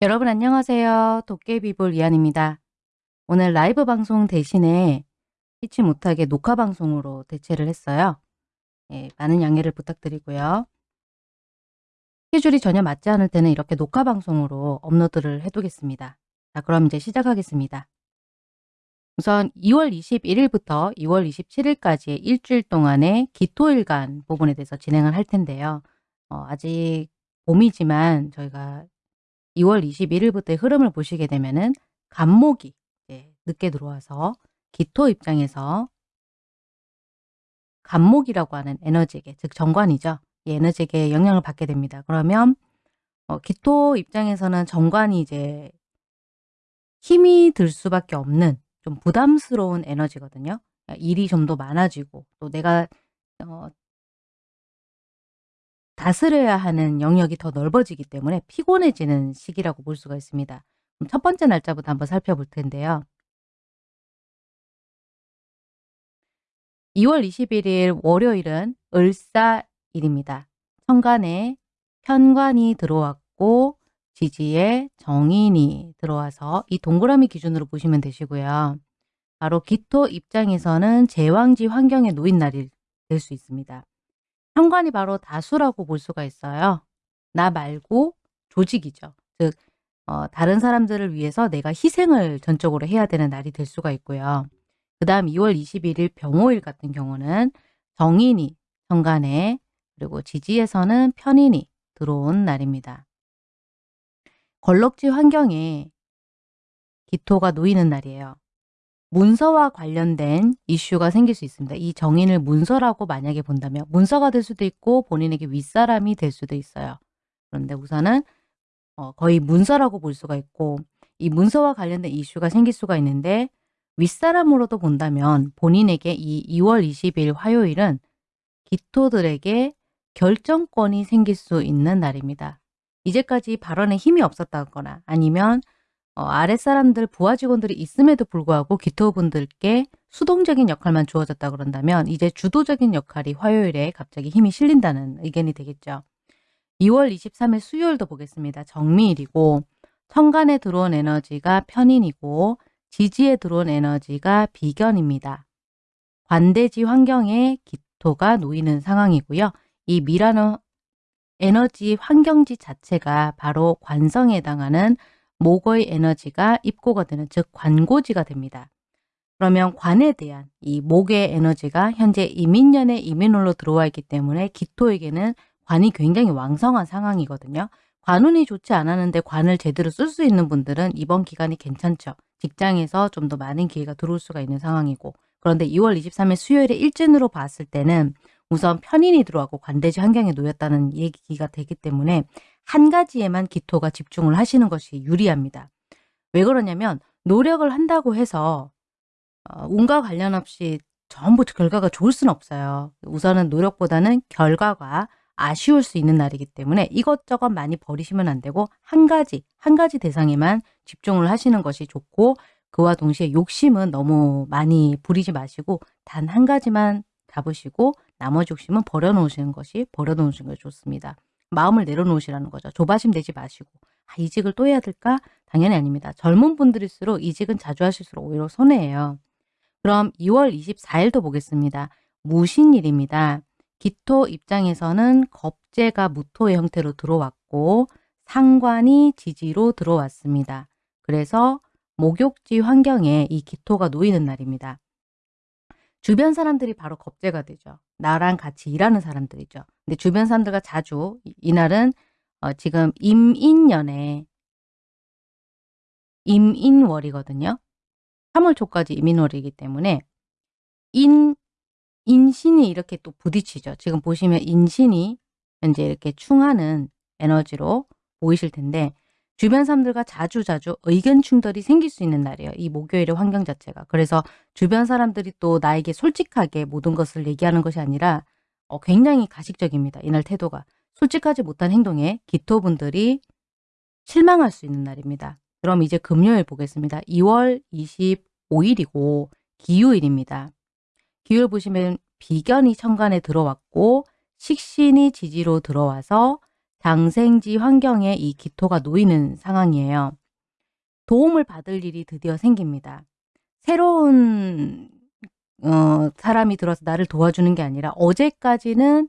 여러분 안녕하세요. 도깨비볼 이한입니다. 오늘 라이브 방송 대신에 피치 못하게 녹화 방송으로 대체를 했어요. 예, 많은 양해를 부탁드리고요. 스케줄이 전혀 맞지 않을 때는 이렇게 녹화 방송으로 업로드를 해두겠습니다. 자 그럼 이제 시작하겠습니다. 우선 2월 21일부터 2월 27일까지의 일주일 동안의 기토일간 부분에 대해서 진행을 할 텐데요. 어, 아직 봄이지만 저희가 2월 21일부터의 흐름을 보시게 되면은 간목이 늦게 들어와서 기토 입장에서 간목이라고 하는 에너지계, 즉 정관이죠. 이 에너지계에 영향을 받게 됩니다. 그러면 어, 기토 입장에서는 정관이 이제 힘이 들 수밖에 없는 좀 부담스러운 에너지거든요. 일이 좀 더 많아지고 또 내가 어, 다스려야 하는 영역이 더 넓어지기 때문에 피곤해지는 시기라고 볼 수가 있습니다. 첫 번째 날짜부터 한번 살펴볼 텐데요. 2월 21일 월요일은 을사일입니다. 천간에 편관이 들어왔고 지지에 정인이 들어와서 이 동그라미 기준으로 보시면 되시고요. 바로 기토 입장에서는 제왕지 환경에 놓인 날이 될 수 있습니다. 현관이 바로 다수라고 볼 수가 있어요. 나 말고 조직이죠. 즉 어, 다른 사람들을 위해서 내가 희생을 전적으로 해야 되는 날이 될 수가 있고요. 그 다음 2월 21일 병호일 같은 경우는 정인이 현관에 그리고 지지에서는 편인이 들어온 날입니다. 걸럭지 환경에 기토가 놓이는 날이에요. 문서와 관련된 이슈가 생길 수 있습니다. 이 정인을 문서라고 만약에 본다면 문서가 될 수도 있고 본인에게 윗사람이 될 수도 있어요. 그런데 우선은 어, 거의 문서라고 볼 수가 있고 이 문서와 관련된 이슈가 생길 수가 있는데 윗사람으로도 본다면 본인에게 이 2월 20일 화요일은 기토들에게 결정권이 생길 수 있는 날입니다. 이제까지 발언에 힘이 없었다거나 아니면 어, 아랫사람들 부하 직원들이 있음에도 불구하고 기토분들께 수동적인 역할만 주어졌다 그런다면 이제 주도적인 역할이 화요일에 갑자기 힘이 실린다는 의견이 되겠죠. 2월 23일 수요일도 보겠습니다. 정미일이고 천간에 들어온 에너지가 편인이고 지지에 들어온 에너지가 비견입니다. 관대지 환경에 기토가 놓이는 상황이고요. 이 미라는 에너지 환경지 자체가 바로 관성에 해당하는 목의 에너지가 입고가 되는 즉 관고지가 됩니다. 그러면 관에 대한 이 목의 에너지가 현재 이민년의 이민월로 들어와 있기 때문에 기토에게는 관이 굉장히 왕성한 상황이거든요. 관운이 좋지 않았는데 관을 제대로 쓸 수 있는 분들은 이번 기간이 괜찮죠. 직장에서 좀 더 많은 기회가 들어올 수가 있는 상황이고 그런데 2월 23일 수요일에 일진으로 봤을 때는 우선 편인이 들어가고 관대지 환경에 놓였다는 얘기가 되기 때문에 한 가지에만 기토가 집중을 하시는 것이 유리합니다. 왜 그러냐면 노력을 한다고 해서 어, 운과 관련 없이 전부 결과가 좋을 수는 없어요. 우선은 노력보다는 결과가 아쉬울 수 있는 날이기 때문에 이것저것 많이 버리시면 안 되고 한 가지, 한 가지 대상에만 집중을 하시는 것이 좋고 그와 동시에 욕심은 너무 많이 부리지 마시고 단 한 가지만 잡으시고 나머지 욕심은 버려놓으시는 것이 버려놓으시는 것이 좋습니다. 마음을 내려놓으시라는 거죠. 조바심 내지 마시고 아, 이직을 또 해야 될까? 당연히 아닙니다. 젊은 분들일수록 이직은 자주 하실수록 오히려 손해예요. 그럼 2월 24일도 보겠습니다. 무신일입니다. 기토 입장에서는 겁재가 무토의 형태로 들어왔고 상관이 지지로 들어왔습니다. 그래서 목욕지 환경에 이 기토가 놓이는 날입니다. 주변 사람들이 바로 겁재가 되죠. 나랑 같이 일하는 사람들이죠. 근데 주변 사람들과 자주 이날은 어, 지금 임인년에 임인월이거든요. 3월 초까지 임인월이기 때문에 인 인신이 이렇게 또 부딪히죠. 지금 보시면 인신이 현재 이렇게 충하는 에너지로 보이실 텐데 주변 사람들과 자주자주 의견 충돌이 생길 수 있는 날이에요. 이 목요일의 환경 자체가. 그래서 주변 사람들이 또 나에게 솔직하게 모든 것을 얘기하는 것이 아니라 어, 굉장히 가식적입니다. 이날 태도가. 솔직하지 못한 행동에 기토분들이 실망할 수 있는 날입니다. 그럼 이제 금요일 보겠습니다. 2월 15일이고 기유일입니다. 기유일 보시면 비견이 천간에 들어왔고 식신이 지지로 들어와서 장생지 환경에 이 기토가 놓이는 상황이에요. 도움을 받을 일이 드디어 생깁니다. 새로운 어, 사람이 들어서 나를 도와주는 게 아니라 어제까지는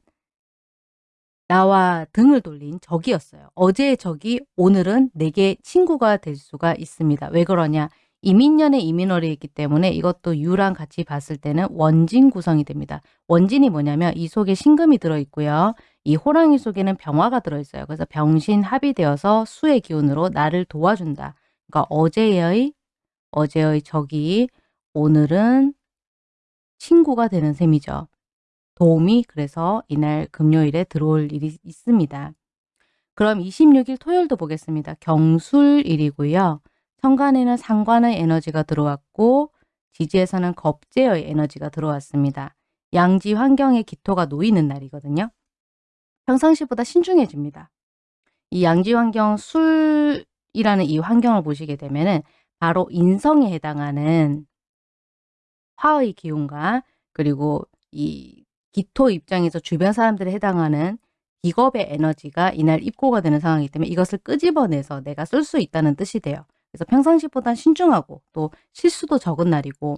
나와 등을 돌린 적이었어요. 어제의 적이 오늘은 내게 친구가 될 수가 있습니다. 왜 그러냐? 이민년의 이민월이 있기 때문에 이것도 유랑 같이 봤을 때는 원진 구성이 됩니다. 원진이 뭐냐면 이 속에 신금이 들어있고요. 이 호랑이 속에는 병화가 들어있어요. 그래서 병신 합이 되어서 수의 기운으로 나를 도와준다. 그러니까 어제의 어제의 적이 오늘은 친구가 되는 셈이죠. 도움이 그래서 이날 금요일에 들어올 일이 있습니다. 그럼 26일 토요일도 보겠습니다. 경술일이고요. 천간에는 상관의 에너지가 들어왔고 지지에서는 겁재의 에너지가 들어왔습니다. 양지 환경에 기토가 놓이는 날이거든요. 평상시보다 신중해집니다. 이 양지 환경 술이라는 이 환경을 보시게 되면은 바로 인성에 해당하는 화의 기운과 그리고 이 기토 입장에서 주변 사람들에 해당하는 비겁의 에너지가 이날 입고가 되는 상황이기 때문에 이것을 끄집어내서 내가 쓸 수 있다는 뜻이 돼요. 그래서 평상시보다 신중하고 또 실수도 적은 날이고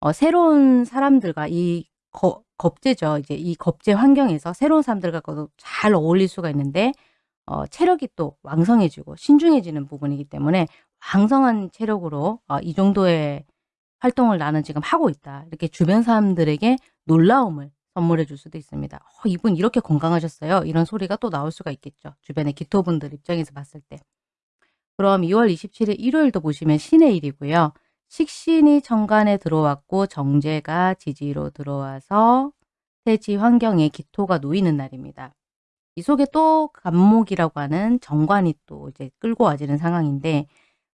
어, 새로운 사람들과 이 거, 겁제죠. 이제 이 겁제 환경에서 새로운 사람들과도 잘 어울릴 수가 있는데 어, 체력이 또 왕성해지고 신중해지는 부분이기 때문에 왕성한 체력으로 어, 이 정도의 활동을 나는 지금 하고 있다. 이렇게 주변 사람들에게 놀라움을 선물해 줄 수도 있습니다. 어, 이분 이렇게 건강하셨어요. 이런 소리가 또 나올 수가 있겠죠. 주변의 기토분들 입장에서 봤을 때. 그럼 2월 27일 일요일도 보시면 신의 일이고요. 식신이 천간에 들어왔고 정제가 지지로 들어와서 태지 환경에 기토가 놓이는 날입니다. 이 속에 또 간목이라고 하는 정관이 또 이제 끌고 와지는 상황인데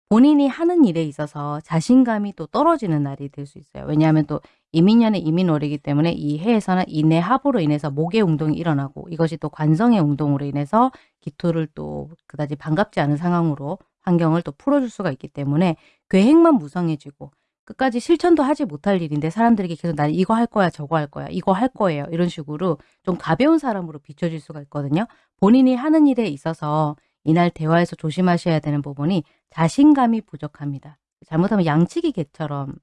본인이 하는 일에 있어서 자신감이 또 떨어지는 날이 될 수 있어요. 왜냐하면 또 이민년의 이민월이기 때문에 이 해에서는 인내 합으로 인해서 목의 운동이 일어나고 이것이 또 관성의 운동으로 인해서 기토를 또 그다지 반갑지 않은 상황으로 환경을 또 풀어줄 수가 있기 때문에 계획만 무성해지고 끝까지 실천도 하지 못할 일인데 사람들에게 계속 난 이거 할 거야 저거 할 거야 이거 할 거예요 이런 식으로 좀 가벼운 사람으로 비춰질 수가 있거든요. 본인이 하는 일에 있어서 이날 대화에서 조심하셔야 되는 부분이 자신감이 부족합니다. 잘못하면 양치기 개처럼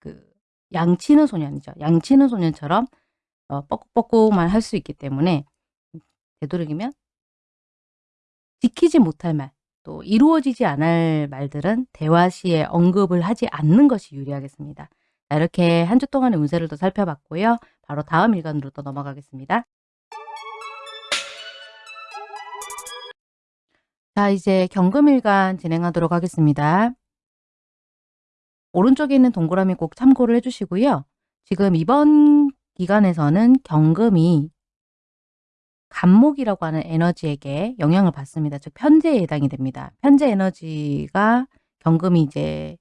그 양치는 소년이죠. 양치는 소년처럼 어, 뻐꾹뻐꾹만 할 수 있기 때문에 되도록이면 지키지 못할 말, 또 이루어지지 않을 말들은 대화 시에 언급을 하지 않는 것이 유리하겠습니다. 자, 이렇게 한 주 동안의 운세를 또 살펴봤고요. 바로 다음 일간으로 또 넘어가겠습니다. 자, 이제 경금일간 진행하도록 하겠습니다. 오른쪽에 있는 동그라미 꼭 참고를 해주시고요. 지금 이번 기간에서는 경금이 간목이라고 하는 에너지에게 영향을 받습니다. 즉 편재에 해당이 됩니다. 편재 에너지가 경금이 이제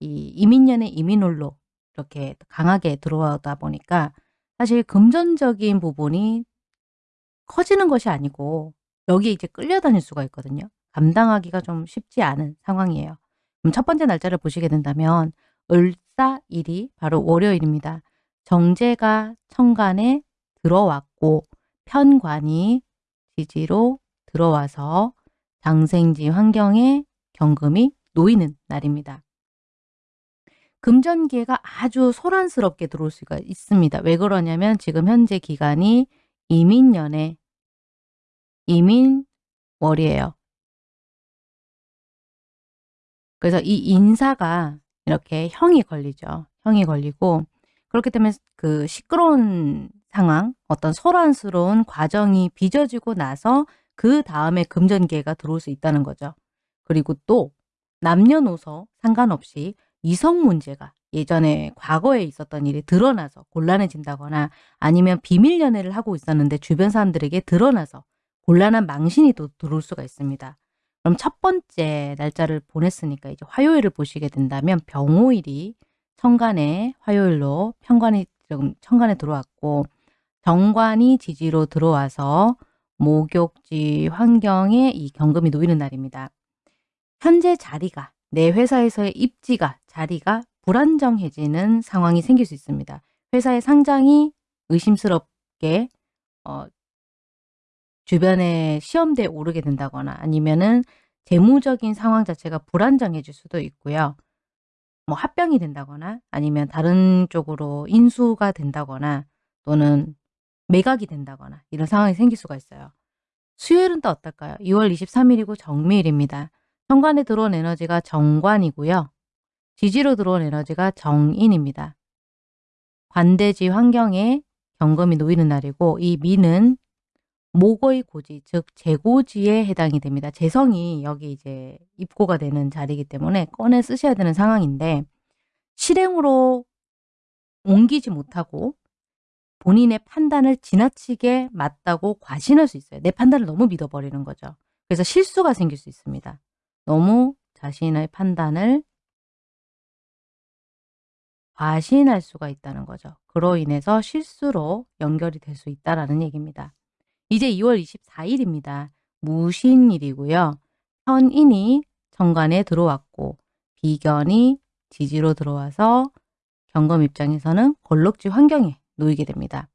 이 이민년의 이민홀로 이렇게 강하게 들어오다 보니까 사실 금전적인 부분이 커지는 것이 아니고 여기에 이제 끌려다닐 수가 있거든요. 감당하기가 좀 쉽지 않은 상황이에요. 그럼 첫 번째 날짜를 보시게 된다면 을사일이 바로 월요일입니다. 정제가 천간에 들어왔고 편관이 지지로 들어와서 장생지 환경에 경금이 놓이는 날입니다. 금전기회가 아주 소란스럽게 들어올 수가 있습니다. 왜 그러냐면 지금 현재 기간이 이민년에 이민월이에요. 그래서 이 인사가 이렇게 형이 걸리죠. 형이 걸리고 그렇기 때문에 그 시끄러운 상황, 어떤 소란스러운 과정이 빚어지고 나서 그 다음에 금전기회가 들어올 수 있다는 거죠. 그리고 또 남녀노소 상관없이 이성 문제가 예전에 과거에 있었던 일이 드러나서 곤란해진다거나 아니면 비밀 연애를 하고 있었는데 주변 사람들에게 드러나서 곤란한 망신이 또 들어올 수가 있습니다. 그럼 첫 번째 날짜를 보냈으니까 이제 화요일을 보시게 된다면 병호일이 천간에 화요일로 편관이 지금 천간에 들어왔고 정관이 지지로 들어와서 목욕지 환경에 이 경금이 놓이는 날입니다. 현재 자리가 내 회사에서의 입지가 자리가 불안정해지는 상황이 생길 수 있습니다. 회사의 상장이 의심스럽게 어 주변에 시험대에 오르게 된다거나 아니면은 재무적인 상황 자체가 불안정해질 수도 있고요. 뭐 합병이 된다거나 아니면 다른 쪽으로 인수가 된다거나 또는 매각이 된다거나 이런 상황이 생길 수가 있어요. 수요일은 또 어떨까요? 2월 23일이고 정미일입니다. 현관에 들어온 에너지가 정관이고요. 지지로 들어온 에너지가 정인입니다. 관대지 환경에 경금이 놓이는 날이고 이 미는 목의 고지, 즉 재고지에 해당이 됩니다. 재성이 여기 이제 입고가 되는 자리이기 때문에 꺼내 쓰셔야 되는 상황인데 실행으로 옮기지 못하고 본인의 판단을 지나치게 맞다고 과신할 수 있어요. 내 판단을 너무 믿어버리는 거죠. 그래서 실수가 생길 수 있습니다. 너무 자신의 판단을 과신할 수가 있다는 거죠. 그로 인해서 실수로 연결이 될 수 있다는 얘기입니다. 이제 2월 24일입니다. 무신일이고요. 편인이 정관에 들어왔고 비견이 지지로 들어와서 경금 입장에서는 걸럭지 환경에 놓이게 됩니다.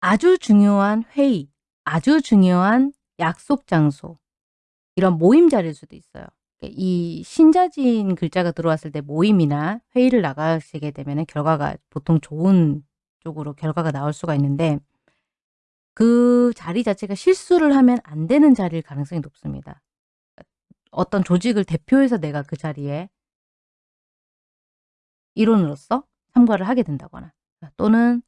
아주 중요한 회의, 아주 중요한 약속 장소, 이런 모임 자리일 수도 있어요. 이 신자진 글자가 들어왔을 때 모임이나 회의를 나가시게 되면 결과가 보통 좋은 쪽으로 결과가 나올 수가 있는데 그 자리 자체가 실수를 하면 안 되는 자리일 가능성이 높습니다. 어떤 조직을 대표해서 내가 그 자리에 일원으로서 참가를 하게 된다거나 또는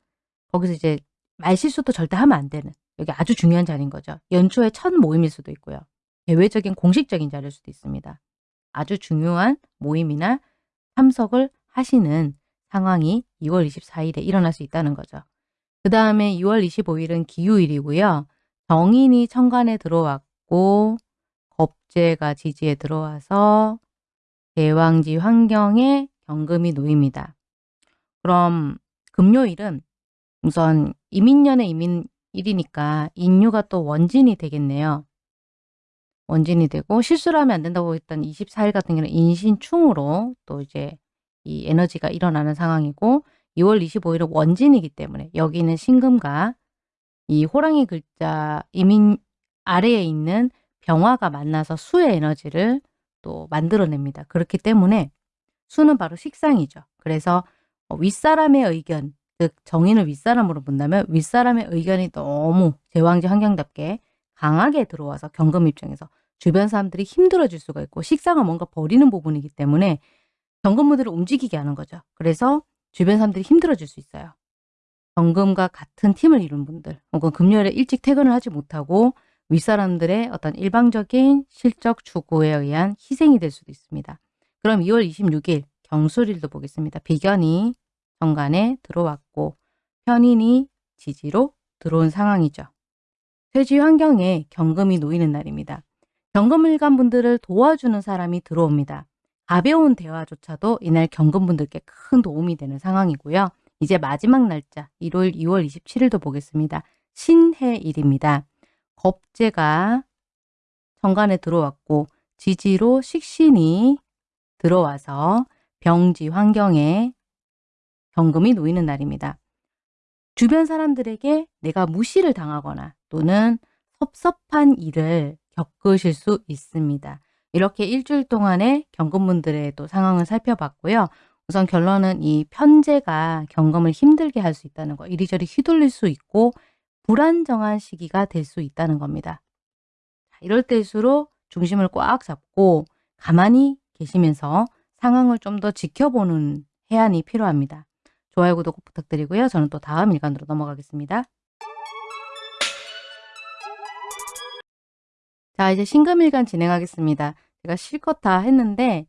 거기서 이제 말실수도 절대 하면 안 되는 여기 아주 중요한 자리인 거죠. 연초의 첫 모임일 수도 있고요. 대외적인 공식적인 자리일 수도 있습니다. 아주 중요한 모임이나 참석을 하시는 상황이 2월 24일에 일어날 수 있다는 거죠. 그 다음에 2월 25일은 기후일이고요. 정인이 천간에 들어왔고 겁재가 지지에 들어와서 대왕지 환경에 경금이 놓입니다. 그럼 금요일은 우선 이민년의 이민일이니까 인유가 또 원진이 되겠네요. 원진이 되고 실수를 하면 안 된다고 했던 24일 같은 경우는 인신충으로 또 이제 이 에너지가 일어나는 상황이고 2월 25일은 원진이기 때문에 여기는 신금과 이 호랑이 글자 이민 아래에 있는 병화가 만나서 수의 에너지를 또 만들어냅니다. 그렇기 때문에 수는 바로 식상이죠. 그래서 어, 윗사람의 의견, 즉 정인을 윗사람으로 본다면 윗사람의 의견이 너무 제왕지 환경답게 강하게 들어와서 경금 입장에서 주변 사람들이 힘들어질 수가 있고 식상은 뭔가 버리는 부분이기 때문에 경금무들을 움직이게 하는 거죠. 그래서 주변 사람들이 힘들어질 수 있어요. 경금과 같은 팀을 이룬 분들 혹은 금요일에 일찍 퇴근을 하지 못하고 윗사람들의 어떤 일방적인 실적 추구에 의한 희생이 될 수도 있습니다. 그럼 2월 26일 경술일도 보겠습니다. 비견이 정관에 들어왔고 편인이 지지로 들어온 상황이죠. 퇴지 환경에 경금이 놓이는 날입니다. 경금일간 분들을 도와주는 사람이 들어옵니다. 가벼운 대화조차도 이날 경금분들께 큰 도움이 되는 상황이고요. 이제 마지막 날짜 1월 2월 27일도 보겠습니다. 신해일입니다. 겁재가 정관에 들어왔고 지지로 식신이 들어와서 병지 환경에 경금이 놓이는 날입니다. 주변 사람들에게 내가 무시를 당하거나 또는 섭섭한 일을 겪으실 수 있습니다. 이렇게 일주일 동안의 경금분들의 또 상황을 살펴봤고요. 우선 결론은 이 편제가 경금을 힘들게 할 수 있다는 거, 이리저리 휘둘릴 수 있고 불안정한 시기가 될 수 있다는 겁니다. 이럴 때일수록 중심을 꽉 잡고 가만히 계시면서 상황을 좀 더 지켜보는 해안이 필요합니다. 좋아요, 구독 꼭 부탁드리고요. 저는 또 다음 일간으로 넘어가겠습니다. 자, 이제 신금일간 진행하겠습니다. 제가 실컷 다 했는데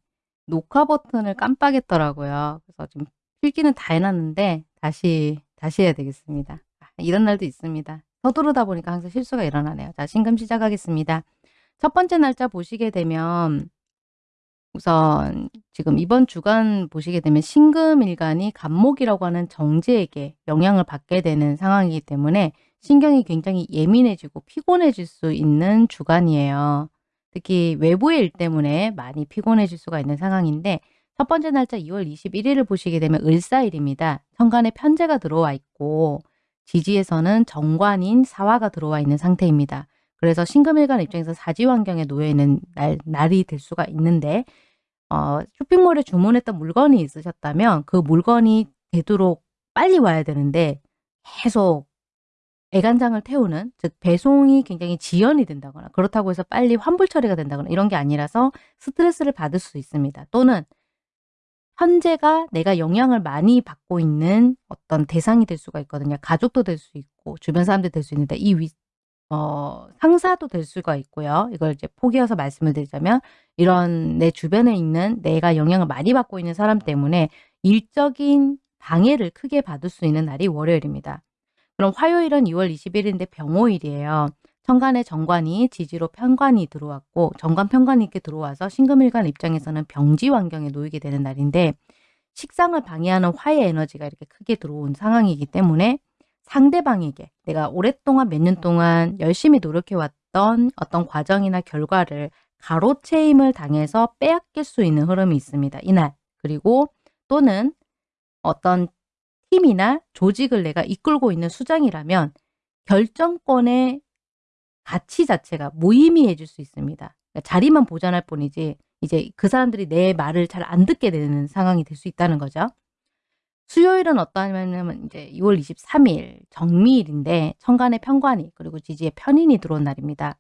녹화 버튼을 깜빡했더라고요. 그래서 좀 필기는 다 해놨는데 다시 다시 해야 되겠습니다. 아, 이런 날도 있습니다. 서두르다 보니까 항상 실수가 일어나네요. 자, 신금 시작하겠습니다. 첫 번째 날짜 보시게 되면 우선 지금 이번 주간 보시게 되면 신금일간이 간목이라고 하는 정제에게 영향을 받게 되는 상황이기 때문에 신경이 굉장히 예민해지고 피곤해질 수 있는 주간이에요. 특히 외부의 일 때문에 많이 피곤해질 수가 있는 상황인데 첫 번째 날짜 2월 21일을 보시게 되면 을사일입니다. 천간에 편제가 들어와 있고 지지에서는 정관인 사화가 들어와 있는 상태입니다. 그래서 신금일간 입장에서 사지 환경에 놓여 있는 날, 날이 될 수가 있는데 어, 쇼핑몰에 주문했던 물건이 있으셨다면 그 물건이 되도록 빨리 와야 되는데 계속 애간장을 태우는 즉 배송이 굉장히 지연이 된다거나 그렇다고 해서 빨리 환불 처리가 된다거나 이런 게 아니라서 스트레스를 받을 수 있습니다. 또는 현재가 내가 영향을 많이 받고 있는 어떤 대상이 될 수가 있거든요. 가족도 될 수 있고 주변 사람들 될 수 있는데 이 위, 어, 상사도 될 수가 있고요. 이걸 이제 포기해서 말씀을 드리자면 이런 내 주변에 있는 내가 영향을 많이 받고 있는 사람 때문에 일적인 방해를 크게 받을 수 있는 날이 월요일입니다. 그럼 화요일은 2월 21일인데 병호일이에요. 천간에 정관이 지지로 편관이 들어왔고 정관 편관이 이렇게 들어와서 신금일간 입장에서는 병지 환경에 놓이게 되는 날인데 식상을 방해하는 화의 에너지가 이렇게 크게 들어온 상황이기 때문에 상대방에게 내가 오랫동안 몇 년 동안 열심히 노력해왔던 어떤 과정이나 결과를 가로채임을 당해서 빼앗길 수 있는 흐름이 있습니다. 이날. 그리고 또는 어떤 팀이나 조직을 내가 이끌고 있는 수장이라면 결정권의 가치 자체가 무의미해질 수 있습니다. 그러니까 자리만 보존할 뿐이지 이제 그 사람들이 내 말을 잘 안 듣게 되는 상황이 될 수 있다는 거죠. 수요일은 어떠냐면 이제 2월 23일 정미일인데 천간의 편관이 그리고 지지의 편인이 들어온 날입니다.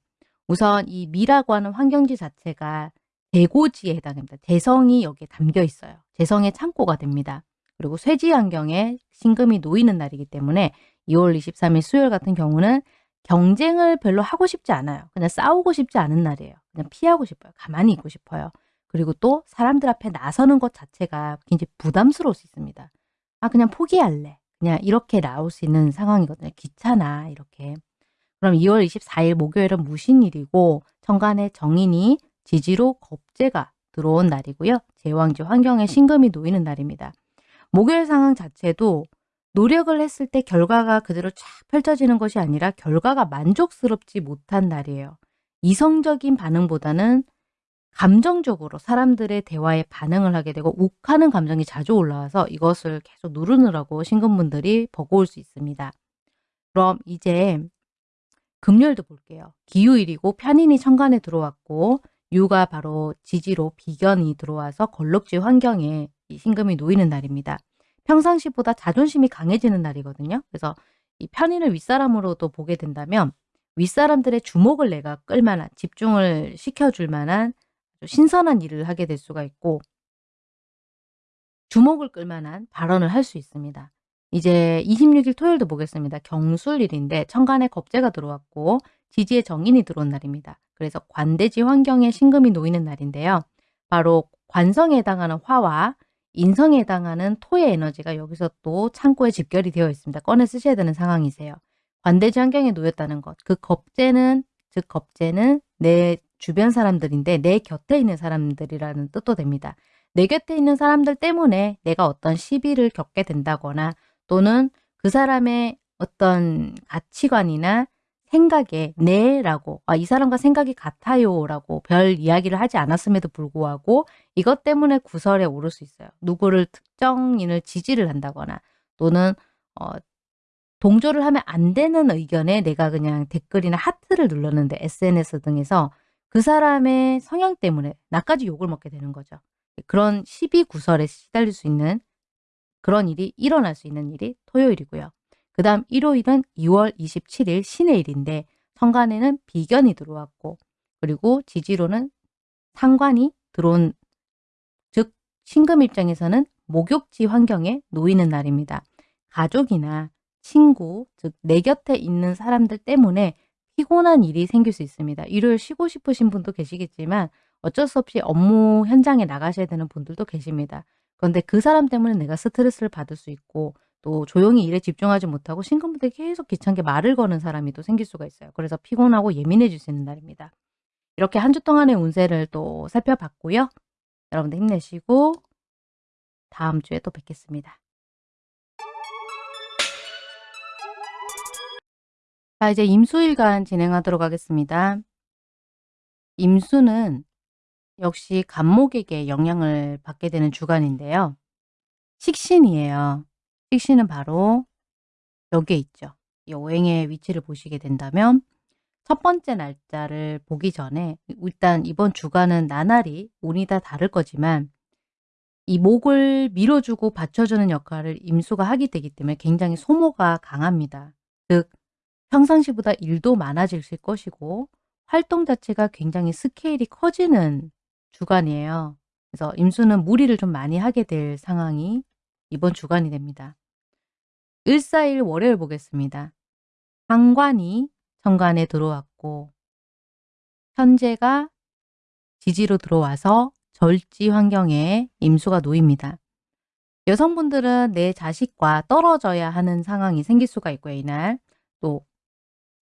우선 이 미라고 하는 환경지 자체가 대고지에 해당합니다. 재성이 여기에 담겨 있어요. 재성의 창고가 됩니다. 그리고 쇠지 환경에 신금이 놓이는 날이기 때문에 2월 23일 수요일 같은 경우는 경쟁을 별로 하고 싶지 않아요. 그냥 싸우고 싶지 않은 날이에요. 그냥 피하고 싶어요. 가만히 있고 싶어요. 그리고 또 사람들 앞에 나서는 것 자체가 굉장히 부담스러울 수 있습니다. 아 그냥 포기할래. 그냥 이렇게 나올 수 있는 상황이거든요. 귀찮아 이렇게. 그럼 2월 24일 목요일은 무신일이고 천간에 정인이 지지로 겁재가 들어온 날이고요. 제왕지 환경에 신금이 놓이는 날입니다. 목요일 상황 자체도 노력을 했을 때 결과가 그대로 쫙 펼쳐지는 것이 아니라 결과가 만족스럽지 못한 날이에요. 이성적인 반응보다는 감정적으로 사람들의 대화에 반응을 하게 되고 욱하는 감정이 자주 올라와서 이것을 계속 누르느라고 신금분들이 버거울 수 있습니다. 그럼 이제 금요일도 볼게요. 기후일이고 편인이 천간에 들어왔고 유가 바로 지지로 비견이 들어와서 걸럭지 환경에 이 신금이 놓이는 날입니다. 평상시보다 자존심이 강해지는 날이거든요. 그래서 이 편인을 윗사람으로도 보게 된다면 윗사람들의 주목을 내가 끌만한 집중을 시켜줄 만한 신선한 일을 하게 될 수가 있고 주목을 끌만한 발언을 할 수 있습니다. 이제 26일 토요일도 보겠습니다. 경술일인데 천간에 겁재가 들어왔고 지지에 정인이 들어온 날입니다. 그래서 관대지 환경에 신금이 놓이는 날인데요. 바로 관성에 해당하는 화와 인성에 해당하는 토의 에너지가 여기서 또 창고에 집결이 되어 있습니다. 꺼내 쓰셔야 되는 상황이세요. 관대지 환경에 놓였다는 것. 그 겁재는 즉 겁재는 내 주변 사람들인데 내 곁에 있는 사람들이라는 뜻도 됩니다. 내 곁에 있는 사람들 때문에 내가 어떤 시비를 겪게 된다거나 또는 그 사람의 어떤 가치관이나 생각에 네라고 아, 이 사람과 생각이 같아요 라고 별 이야기를 하지 않았음에도 불구하고 이것 때문에 구설에 오를 수 있어요. 누구를 특정인을 지지를 한다거나 또는 어, 동조를 하면 안 되는 의견에 내가 그냥 댓글이나 하트를 눌렀는데 SNS 등에서 그 사람의 성향 때문에 나까지 욕을 먹게 되는 거죠. 그런 시비 구설에 시달릴 수 있는 그런 일이 일어날 수 있는 일이 토요일이고요. 그 다음 일요일은 2월 27일 신의 일인데 성간에는 비견이 들어왔고 그리고 지지로는 상관이 들어온 즉 신금 입장에서는 목욕지 환경에 놓이는 날입니다. 가족이나 친구, 즉 내 곁에 있는 사람들 때문에 피곤한 일이 생길 수 있습니다. 일요일 쉬고 싶으신 분도 계시겠지만 어쩔 수 없이 업무 현장에 나가셔야 되는 분들도 계십니다. 그런데 그 사람 때문에 내가 스트레스를 받을 수 있고 또 조용히 일에 집중하지 못하고 신금분들이 계속 귀찮게 말을 거는 사람이 또 생길 수가 있어요. 그래서 피곤하고 예민해질 수 있는 날입니다. 이렇게 한 주 동안의 운세를 또 살펴봤고요. 여러분들 힘내시고 다음 주에 또 뵙겠습니다. 자 이제 임수일간 진행하도록 하겠습니다. 임수는 역시 간목에게 영향을 받게 되는 주간인데요. 식신이에요. 식신은 바로 여기에 있죠. 이 오행의 위치를 보시게 된다면 첫 번째 날짜를 보기 전에 일단 이번 주간은 나날이 운이 다 다를 거지만 이 목을 밀어주고 받쳐주는 역할을 임수가 하게 되기 때문에 굉장히 소모가 강합니다. 즉 평상시보다 일도 많아질 것이고 활동 자체가 굉장히 스케일이 커지는 주간이에요. 그래서 임수는 무리를 좀 많이 하게 될 상황이 이번 주간이 됩니다. 141 월요일 보겠습니다. 상관이 정관에 들어왔고 현재가 지지로 들어와서 절지 환경에 임수가 놓입니다. 여성분들은 내 자식과 떨어져야 하는 상황이 생길 수가 있고요. 이날 또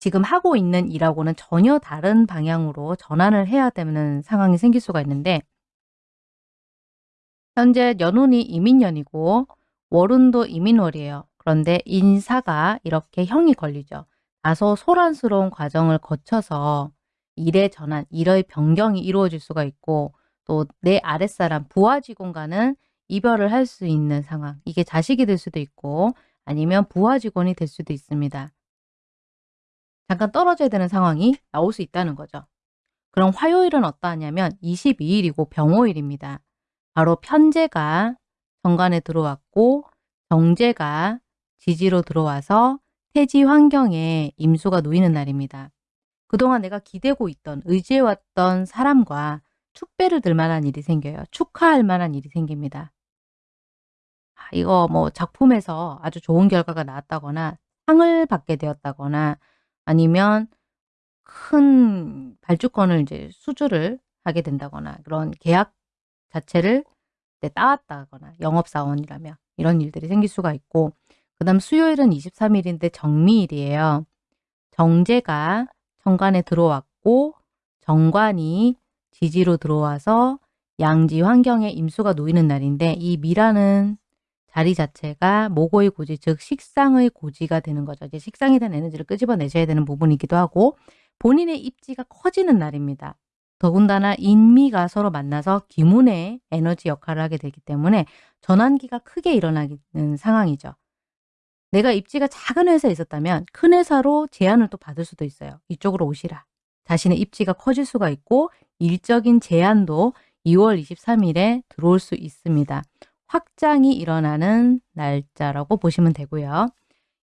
지금 하고 있는 일하고는 전혀 다른 방향으로 전환을 해야 되는 상황이 생길 수가 있는데 현재 연운이 이민년이고 월운도 이민월이에요. 그런데 인사가 이렇게 형이 걸리죠. 다소 소란스러운 과정을 거쳐서 일의 전환, 일의 변경이 이루어질 수가 있고 또 내 아랫사람, 부하 직원과는 이별을 할 수 있는 상황. 이게 자식이 될 수도 있고 아니면 부하 직원이 될 수도 있습니다. 잠깐 떨어져야 되는 상황이 나올 수 있다는 거죠. 그럼 화요일은 어떠하냐면 22일이고 병호일입니다. 바로 편제가 정관에 들어왔고 정제가 지지로 들어와서 태지 환경에 임수가 놓이는 날입니다. 그동안 내가 기대고 있던 의지해왔던 사람과 축배를 들 만한 일이 생겨요. 축하할 만한 일이 생깁니다. 아, 이거 뭐 작품에서 아주 좋은 결과가 나왔다거나 상을 받게 되었다거나 아니면 큰 발주권을 이제 수주를 하게 된다거나 그런 계약 자체를 따왔다거나 영업사원이라면 이런 일들이 생길 수가 있고 그 다음 수요일은 23일인데 정미일이에요. 정제가 정관에 들어왔고 정관이 지지로 들어와서 양지 환경에 임수가 놓이는 날인데 이 미라는 자리 자체가 모고의 고지, 즉 식상의 고지가 되는 거죠. 이제 식상에 대한 에너지를 끄집어내셔야 되는 부분이기도 하고 본인의 입지가 커지는 날입니다. 더군다나 인미가 서로 만나서 기문의 에너지 역할을 하게 되기 때문에 전환기가 크게 일어나는 상황이죠. 내가 입지가 작은 회사에 있었다면 큰 회사로 제안을 또 받을 수도 있어요. 이쪽으로 오시라. 자신의 입지가 커질 수가 있고 일적인 제안도 2월 23일에 들어올 수 있습니다. 확장이 일어나는 날짜라고 보시면 되고요.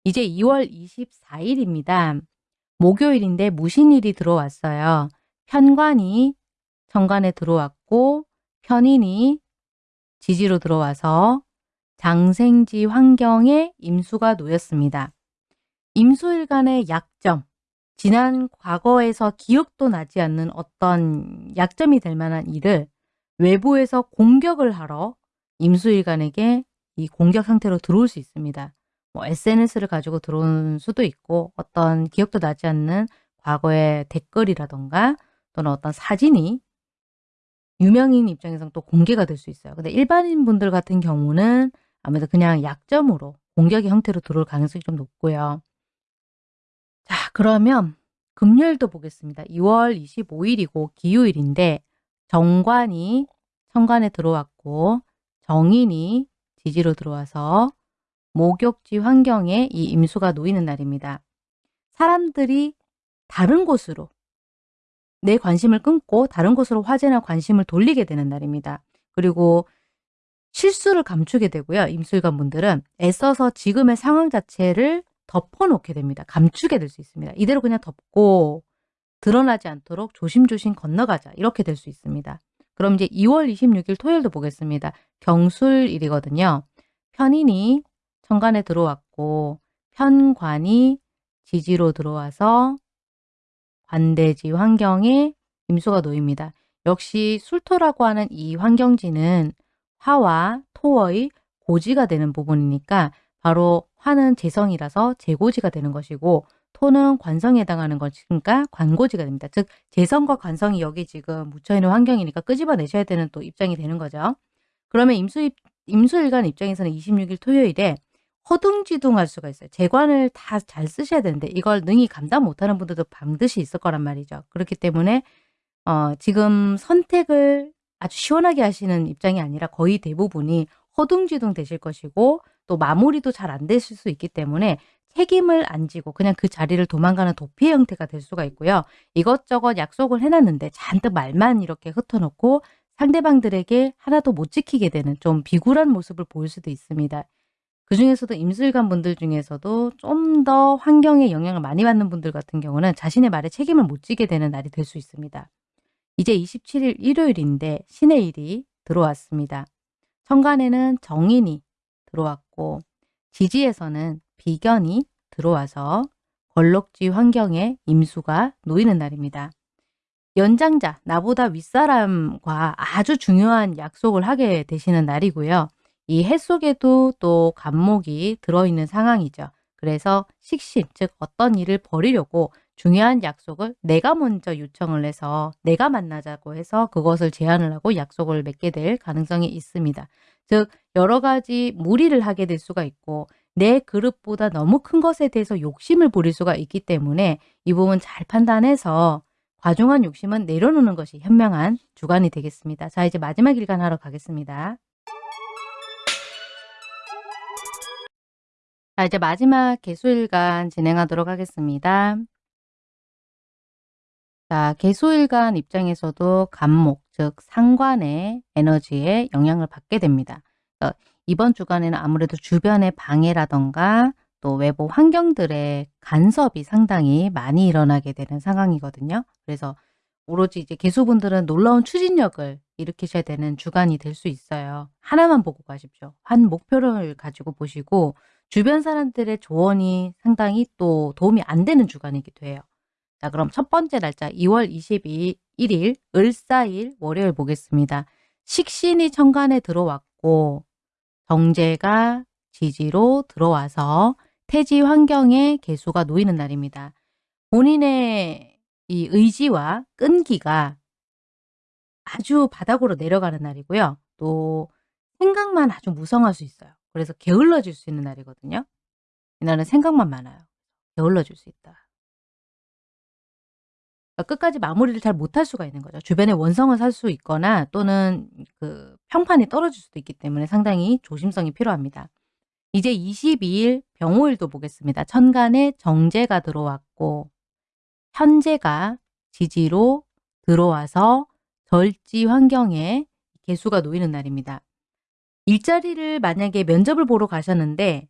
이제 2월 24일입니다. 목요일인데 무신일이 들어왔어요. 편관이 정관에 들어왔고 편인이 지지로 들어와서 장생지 환경에 임수가 놓였습니다. 임수일간의 약점, 지난 과거에서 기억도 나지 않는 어떤 약점이 될 만한 일을 외부에서 공격을 하러 임수일간에게 이 공격 상태로 들어올 수 있습니다. 뭐 SNS를 가지고 들어온 수도 있고 어떤 기억도 나지 않는 과거의 댓글이라던가 또는 어떤 사진이 유명인 입장에서는 또 공개가 될 수 있어요. 근데 일반인 분들 같은 경우는 아무래도 그냥 약점으로 공격의 형태로 들어올 가능성이 좀 높고요. 자 그러면 금요일도 보겠습니다. 2월 25일이고 기후일인데 정관이 천관에 들어왔고 정인이 지지로 들어와서 목욕지 환경에 이 임수가 놓이는 날입니다. 사람들이 다른 곳으로 내 관심을 끊고 다른 곳으로 화제나 관심을 돌리게 되는 날입니다. 그리고 실수를 감추게 되고요. 임술관 분들은 애써서 지금의 상황 자체를 덮어놓게 됩니다. 감추게 될 수 있습니다. 이대로 그냥 덮고 드러나지 않도록 조심조심 건너가자 이렇게 될 수 있습니다. 그럼 이제 2월 26일 토요일도 보겠습니다. 경술일이거든요. 편인이 천간에 들어왔고 편관이 지지로 들어와서 관대지 환경에 임수가 놓입니다. 역시 술토라고 하는 이 환경지는 화와 토의 고지가 되는 부분이니까 바로 화는 재성이라서 재고지가 되는 것이고 토는 관성에 해당하는 것이니까 관고지가 됩니다. 즉 재성과 관성이 여기 지금 묻혀있는 환경이니까 끄집어내셔야 되는 또 입장이 되는 거죠. 그러면 임수, 임수일간 입장에서는 26일 토요일에 허둥지둥할 수가 있어요. 재관을 다 잘 쓰셔야 되는데 이걸 능히 감당 못하는 분들도 반드시 있을 거란 말이죠. 그렇기 때문에 어, 지금 선택을 아주 시원하게 하시는 입장이 아니라 거의 대부분이 허둥지둥 되실 것이고 또 마무리도 잘 안 되실 수 있기 때문에 책임을 안 지고 그냥 그 자리를 도망가는 도피의 형태가 될 수가 있고요. 이것저것 약속을 해놨는데 잔뜩 말만 이렇게 흩어놓고 상대방들에게 하나도 못 지키게 되는 좀 비굴한 모습을 보일 수도 있습니다. 그 중에서도 임술관 분들 중에서도 좀 더 환경에 영향을 많이 받는 분들 같은 경우는 자신의 말에 책임을 못 지게 되는 날이 될 수 있습니다. 이제 27일 일요일인데 신의 일이 들어왔습니다. 천간에는 정인이 들어왔고 지지에서는 비견이 들어와서 걸럭지 환경에 임수가 놓이는 날입니다. 연장자, 나보다 윗사람과 아주 중요한 약속을 하게 되시는 날이고요. 이 해 속에도 또 간목이 들어있는 상황이죠. 그래서 식신, 즉 어떤 일을 벌이려고 중요한 약속을 내가 먼저 요청을 해서 내가 만나자고 해서 그것을 제안을 하고 약속을 맺게 될 가능성이 있습니다. 즉 여러 가지 무리를 하게 될 수가 있고 내 그릇보다 너무 큰 것에 대해서 욕심을 부릴 수가 있기 때문에 이 부분 잘 판단해서 과중한 욕심은 내려놓는 것이 현명한 주간이 되겠습니다. 자 이제 마지막 일간 하러 가겠습니다. 자 이제 마지막 개수일간 진행하도록 하겠습니다. 자, 개수일간 입장에서도 간목, 즉 상관의 에너지에 영향을 받게 됩니다. 어, 이번 주간에는 아무래도 주변의 방해라던가 또 외부 환경들의 간섭이 상당히 많이 일어나게 되는 상황이거든요. 그래서 오로지 이제 개수분들은 놀라운 추진력을 일으키셔야 되는 주간이 될 수 있어요. 하나만 보고 가십시오. 한 목표를 가지고 보시고 주변 사람들의 조언이 상당히 또 도움이 안 되는 주간이기도 해요. 자 그럼 첫 번째 날짜 2월 22일 을사일 월요일 보겠습니다. 식신이 천간에 들어왔고 정제가 지지로 들어와서 태지 환경에 개수가 놓이는 날입니다. 본인의 이 의지와 끈기가 아주 바닥으로 내려가는 날이고요. 또 생각만 아주 무성할 수 있어요. 그래서 게을러질 수 있는 날이거든요. 이날은 생각만 많아요. 게을러질 수 있다. 그러니까 끝까지 마무리를 잘 못할 수가 있는 거죠. 주변에 원성을 살 수 있거나 또는 그 평판이 떨어질 수도 있기 때문에 상당히 조심성이 필요합니다. 이제 22일 병호일도 보겠습니다. 천간에 정제가 들어왔고 현재가 지지로 들어와서 절지 환경에 개수가 놓이는 날입니다. 일자리를 만약에 면접을 보러 가셨는데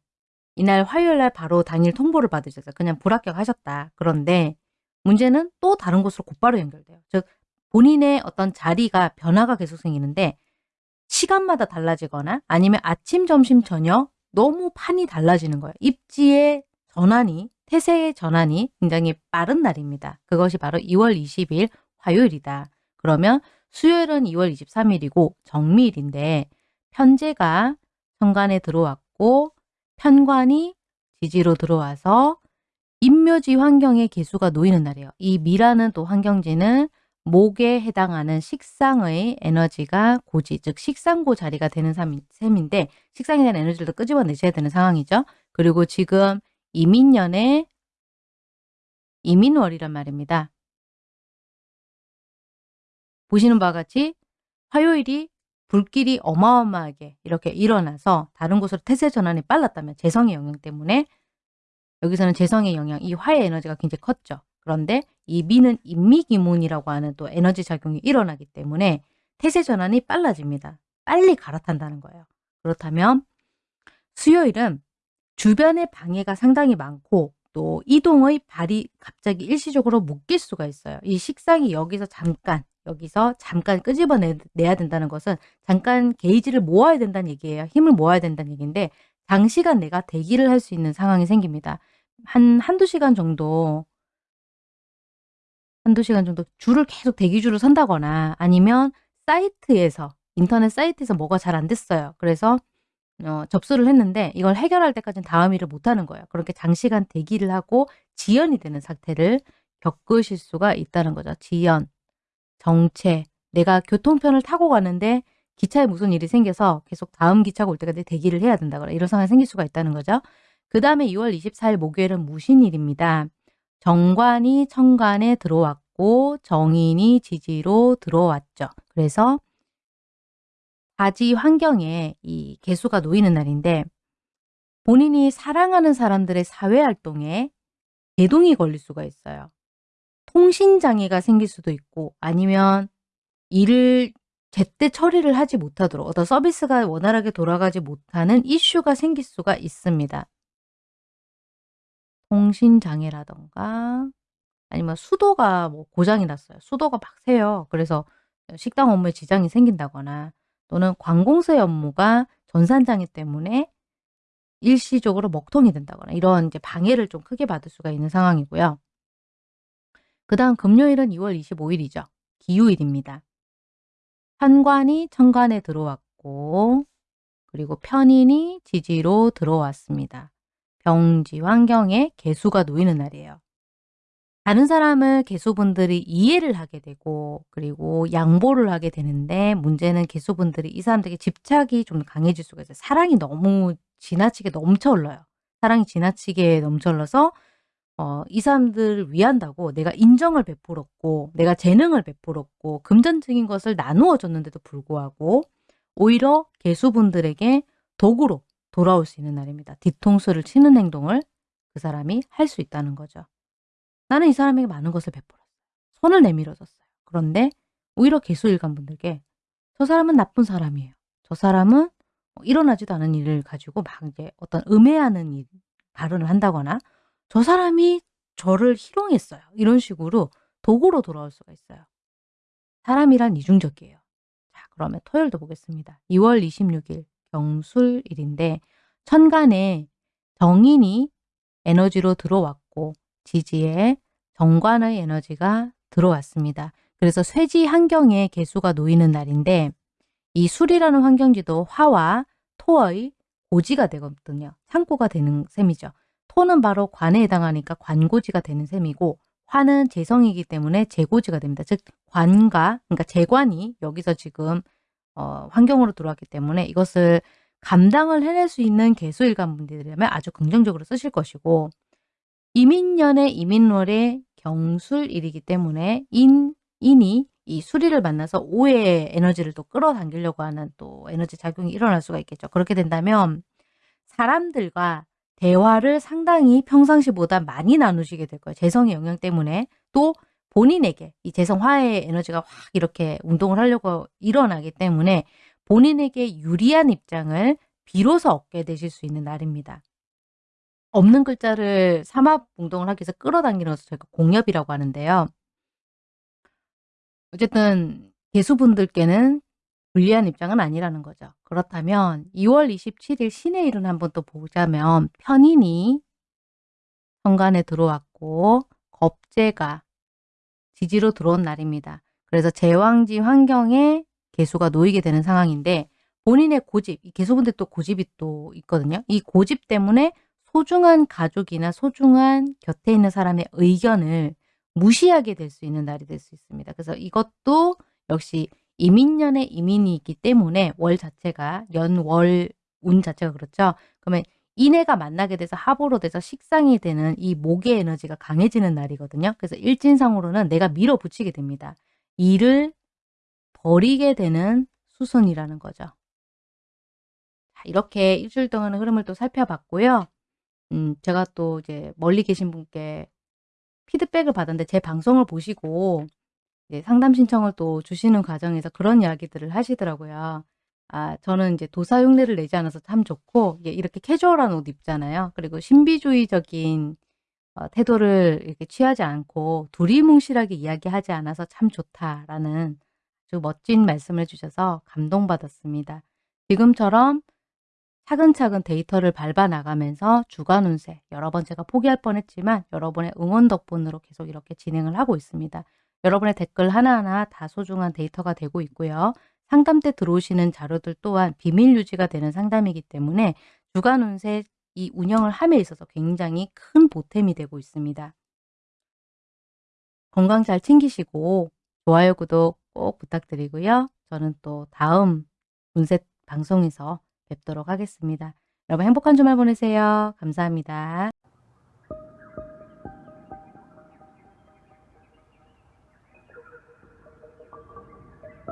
이날 화요일 날 바로 당일 통보를 받으셨어요. 그냥 불합격하셨다. 그런데 문제는 또 다른 곳으로 곧바로 연결돼요. 즉 본인의 어떤 자리가 변화가 계속 생기는데 시간마다 달라지거나 아니면 아침, 점심, 저녁 너무 판이 달라지는 거예요. 입지의 전환이, 태세의 전환이 굉장히 빠른 날입니다. 그것이 바로 2월 20일 화요일이다. 그러면 수요일은 2월 23일이고 정미일인데 편제가 천간에 들어왔고 편관이 지지로 들어와서 임묘지 환경에 개수가 놓이는 날이에요. 이 미라는 또 환경지는 목에 해당하는 식상의 에너지가 고지, 즉 식상고 자리가 되는 셈인데 식상에 대한 에너지를 끄집어내셔야 되는 상황이죠. 그리고 지금 이민년의 이민월이란 말입니다. 보시는 바와 같이 화요일이 불길이 어마어마하게 이렇게 일어나서 다른 곳으로 태세 전환이 빨랐다면 재성의 영향 때문에 여기서는 재성의 영향, 이 화의 에너지가 굉장히 컸죠. 그런데 이 미는 인미기문이라고 하는 또 에너지 작용이 일어나기 때문에 태세 전환이 빨라집니다. 빨리 갈아탄다는 거예요. 그렇다면 수요일은 주변의 방해가 상당히 많고 또 이동의 발이 갑자기 일시적으로 묶일 수가 있어요. 이 식상이 여기서 잠깐 여기서 잠깐 끄집어내야 된다는 것은 잠깐 게이지를 모아야 된다는 얘기예요. 힘을 모아야 된다는 얘기인데 장시간 내가 대기를 할 수 있는 상황이 생깁니다. 한 한두 시간 정도 한두 시간 정도 줄을 계속 대기줄을 선다거나 아니면 사이트에서 인터넷 사이트에서 뭐가 잘 안 됐어요. 그래서 어, 접수를 했는데 이걸 해결할 때까지는 다음 일을 못하는 거예요. 그렇게 장시간 대기를 하고 지연이 되는 사태를 겪으실 수가 있다는 거죠. 지연, 정체, 내가 교통편을 타고 가는데 기차에 무슨 일이 생겨서 계속 다음 기차가 올 때까지 대기를 해야 된다거나 이런 상황이 생길 수가 있다는 거죠. 그 다음에 2월 24일 목요일은 무신일입니다. 정관이 천간에 들어왔고 정인이 지지로 들어왔죠. 그래서 가지 환경에 이 개수가 놓이는 날인데 본인이 사랑하는 사람들의 사회활동에 제동이 걸릴 수가 있어요. 통신장애가 생길 수도 있고 아니면 일을 제때 처리를 하지 못하도록 어떤 서비스가 원활하게 돌아가지 못하는 이슈가 생길 수가 있습니다. 통신장애라든가 아니면 수도가 뭐 고장이 났어요. 수도가 막 새요. 그래서 식당 업무에 지장이 생긴다거나 또는 관공서의 업무가 전산장애 때문에 일시적으로 먹통이 된다거나 이런 이제 방해를 좀 크게 받을 수가 있는 상황이고요. 그 다음 금요일은 2월 25일이죠. 기후일입니다. 현관이 천간에 들어왔고 그리고 편인이 지지로 들어왔습니다. 병지 환경에 개수가 놓이는 날이에요. 다른 사람을 개수분들이 이해를 하게 되고 그리고 양보를 하게 되는데 문제는 개수분들이 이 사람들에게 집착이 좀 강해질 수가 있어요. 사랑이 너무 지나치게 넘쳐 흘러요. 사랑이 지나치게 넘쳐 흘러서 어, 이 사람들을 위한다고 내가 인정을 베풀었고 내가 재능을 베풀었고 금전적인 것을 나누어 줬는데도 불구하고 오히려 개수분들에게 도구로 돌아올 수 있는 날입니다. 뒤통수를 치는 행동을 그 사람이 할 수 있다는 거죠. 나는 이 사람에게 많은 것을 베풀었어요. 손을 내밀어줬어요. 그런데 오히려 개수일간 분들께 저 사람은 나쁜 사람이에요. 저 사람은 뭐 일어나지도 않은 일을 가지고 막 이제 어떤 음해하는 일, 발언을 한다거나 저 사람이 저를 희롱했어요. 이런 식으로 도구로 돌아올 수가 있어요. 사람이란 이중적이에요. 자, 그러면 토요일도 보겠습니다. 2월 26일 경술일인데 천간에 정인이 에너지로 들어왔고 지지에 정관의 에너지가 들어왔습니다. 그래서 쇠지 환경에 개수가 놓이는 날인데 이 술이라는 환경지도 화와 토의 고지가 되거든요. 창고가 되는 셈이죠. 토는 바로 관에 해당하니까 관고지가 되는 셈이고 화는 재성이기 때문에 재고지가 됩니다. 즉 관과 그러니까 재관이 여기서 지금 어, 환경으로 들어왔기 때문에 이것을 감당을 해낼 수 있는 개수일간 분들이라면 아주 긍정적으로 쓰실 것이고 이민년의 이민월의 경술일이기 때문에 인, 인이 이 수리를 만나서 오해의 에너지를 또 끌어당기려고 하는 또 에너지 작용이 일어날 수가 있겠죠. 그렇게 된다면 사람들과 대화를 상당히 평상시보다 많이 나누시게 될 거예요. 재성의 영향 때문에 또 본인에게 이 재성 화의 에너지가 확 이렇게 운동을 하려고 일어나기 때문에 본인에게 유리한 입장을 비로소 얻게 되실 수 있는 날입니다. 없는 글자를 삼합 운동을 하기 위해서 끌어당기는 것을 저희가 공엽이라고 하는데요. 어쨌든 개수분들께는 불리한 입장은 아니라는 거죠. 그렇다면 2월 27일 신의 일은 한번 또 보자면 편인이 현관에 들어왔고 겁재가 지지로 들어온 날입니다. 그래서 제왕지 환경에 개수가 놓이게 되는 상황인데 본인의 고집, 개수분들 또 고집이 또 있거든요. 이 고집 때문에 소중한 가족이나 소중한 곁에 있는 사람의 의견을 무시하게 될 수 있는 날이 될 수 있습니다. 그래서 이것도 역시 이민년의 이민이 있기 때문에 월 자체가 연월 운 자체가 그렇죠. 그러면 인해가 만나게 돼서 합으로 돼서 식상이 되는 이 목의 에너지가 강해지는 날이거든요. 그래서 일진상으로는 내가 밀어붙이게 됩니다. 일을 버리게 되는 수순이라는 거죠. 이렇게 일주일 동안의 흐름을 또 살펴봤고요. 음 제가 또 이제 멀리 계신 분께 피드백을 받았는데 제 방송을 보시고 이제 상담 신청을 또 주시는 과정에서 그런 이야기들을 하시더라고요. 아 저는 이제 도사 흉내를 내지 않아서 참 좋고 예 이렇게 캐주얼한 옷 입잖아요. 그리고 신비주의적인 어 태도를 이렇게 취하지 않고 두리뭉실하게 이야기하지 않아서 참 좋다라는 아주 멋진 말씀을 해 주셔서 감동받았습니다. 지금처럼 차근차근 데이터를 밟아 나가면서 주간 운세 여러 번 제가 포기할 뻔했지만 여러분의 응원 덕분으로 계속 이렇게 진행을 하고 있습니다. 여러분의 댓글 하나하나 다 소중한 데이터가 되고 있고요. 상담 때 들어오시는 자료들 또한 비밀 유지가 되는 상담이기 때문에 주간 운세 이 운영을 함에 있어서 굉장히 큰 보탬이 되고 있습니다. 건강 잘 챙기시고 좋아요, 구독 꼭 부탁드리고요. 저는 또 다음 운세 방송에서 뵙도록 하겠습니다. 여러분 행복한 주말 보내세요. 감사합니다.